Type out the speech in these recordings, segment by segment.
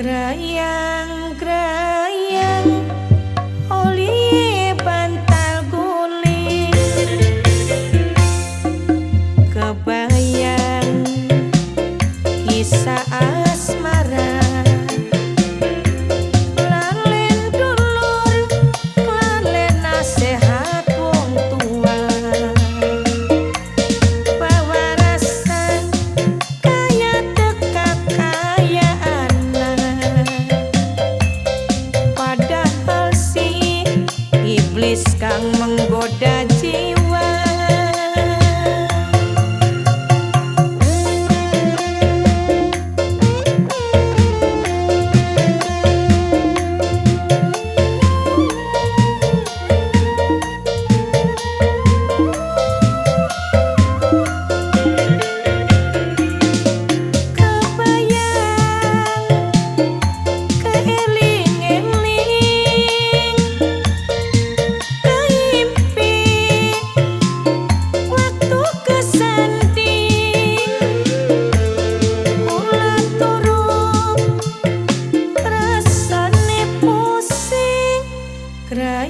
Krayang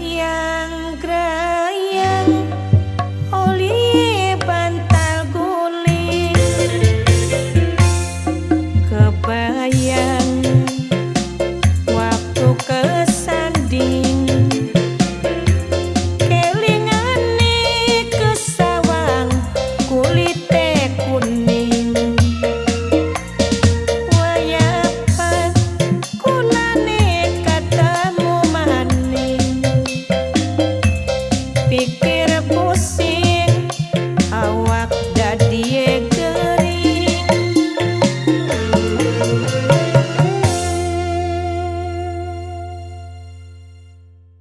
yang keren.